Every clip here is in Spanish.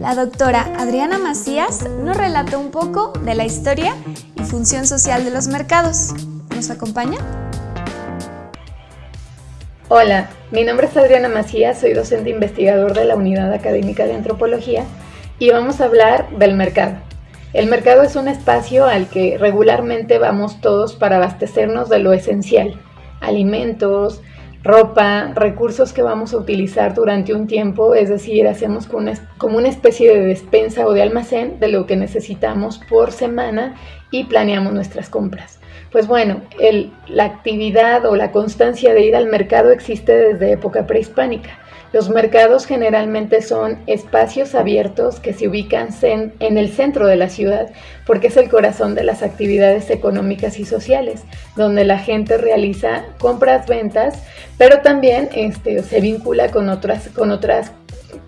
La doctora Adriana Macías nos relató un poco de la historia y función social de los mercados. ¿Nos acompaña? Hola, mi nombre es Adriana Macías, soy docente investigador de la Unidad Académica de Antropología y vamos a hablar del mercado. El mercado es un espacio al que regularmente vamos todos para abastecernos de lo esencial, alimentos, ropa, recursos que vamos a utilizar durante un tiempo, es decir, hacemos como una, especie de despensa o de almacén de lo que necesitamos por semana y planeamos nuestras compras. Pues bueno, la actividad o la constancia de ir al mercado existe desde época prehispánica. Los mercados generalmente son espacios abiertos que se ubican en el centro de la ciudad porque es el corazón de las actividades económicas y sociales, donde la gente realiza compras, ventas, pero también este, se vincula con otras, con otras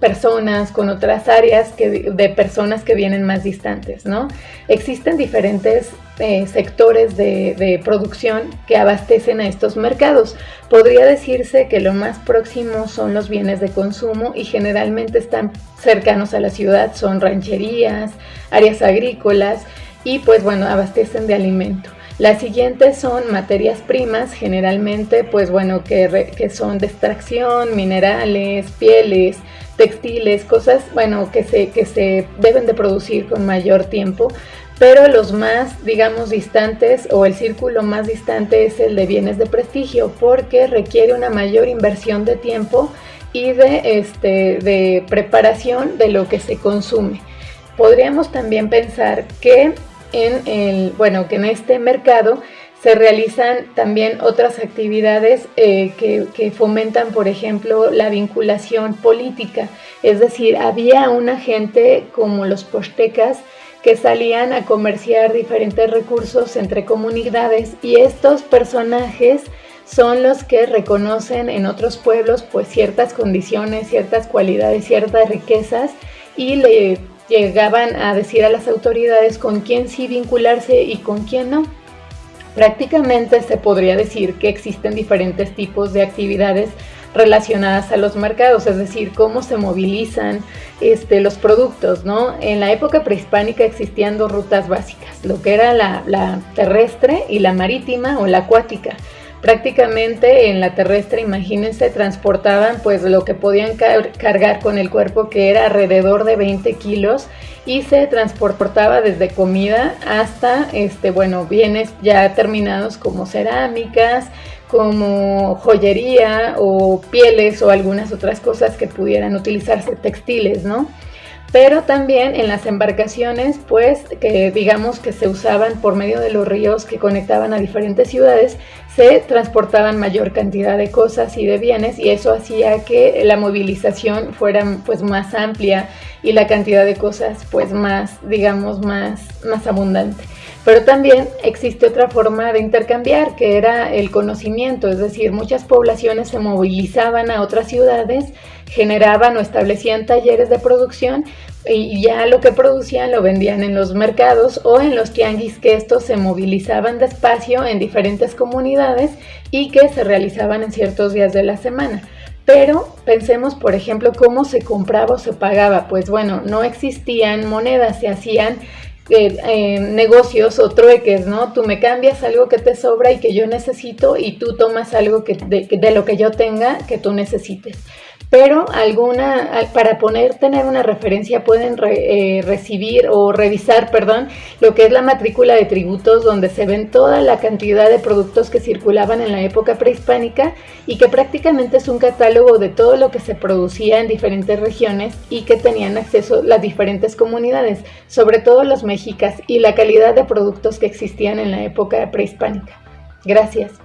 personas, con otras áreas que, de personas que vienen más distantes, ¿no? Existen diferentes eh, sectores de, producción que abastecen a estos mercados. Podría decirse que lo más próximo son los bienes de consumo y generalmente están cercanos a la ciudad, son rancherías, áreas agrícolas y pues bueno, abastecen de alimento. Las siguientes son materias primas, generalmente pues bueno, que, que son de extracción, minerales, pieles, textiles, cosas bueno, que se, que se deben de producir con mayor tiempo, pero los más, digamos, distantes o el círculo más distante es el de bienes de prestigio porque requiere una mayor inversión de tiempo y de, este, de preparación de lo que se consume. Podríamos también pensar que en, el, bueno, que en este mercado se realizan también otras actividades eh, que, fomentan, por ejemplo, la vinculación política. Es decir, había una gente como los postecas que salían a comerciar diferentes recursos entre comunidades y estos personajes son los que reconocen en otros pueblos pues ciertas condiciones, ciertas cualidades, ciertas riquezas y le llegaban a decir a las autoridades con quién sí vincularse y con quién no. Prácticamente se podría decir que existen diferentes tipos de actividades relacionadas a los mercados, es decir, cómo se movilizan este, los productos, ¿no? En la época prehispánica existían dos rutas básicas, lo que era la, la terrestre y la marítima o la acuática. Prácticamente en la terrestre, imagínense, transportaban pues lo que podían cargar con el cuerpo, que era alrededor de 20 kilos, y se transportaba desde comida hasta, este, bueno, bienes ya terminados como cerámicas, como joyería o pieles o algunas otras cosas que pudieran utilizarse, textiles, ¿no? Pero también en las embarcaciones, pues, que digamos que se usaban por medio de los ríos que conectaban a diferentes ciudades, se transportaban mayor cantidad de cosas y de bienes y eso hacía que la movilización fuera pues más amplia y la cantidad de cosas pues más, digamos, más, más abundante. Pero también existe otra forma de intercambiar, que era el conocimiento, es decir, muchas poblaciones se movilizaban a otras ciudades, generaban o establecían talleres de producción y ya lo que producían lo vendían en los mercados o en los tianguis que estos se movilizaban despacio en diferentes comunidades y que se realizaban en ciertos días de la semana. Pero pensemos, por ejemplo, cómo se compraba o se pagaba. Pues bueno, no existían monedas, se hacían eh, eh, negocios o trueques, ¿no? Tú me cambias algo que te sobra y que yo necesito y tú tomas algo que de, lo que yo tenga que tú necesites. Pero alguna, para poner, tener una referencia pueden eh, recibir o revisar, perdón, lo que es la matrícula de tributos donde se ven toda la cantidad de productos que circulaban en la época prehispánica y que prácticamente es un catálogo de todo lo que se producía en diferentes regiones y que tenían acceso las diferentes comunidades, sobre todo los mexicas y la calidad de productos que existían en la época prehispánica. Gracias.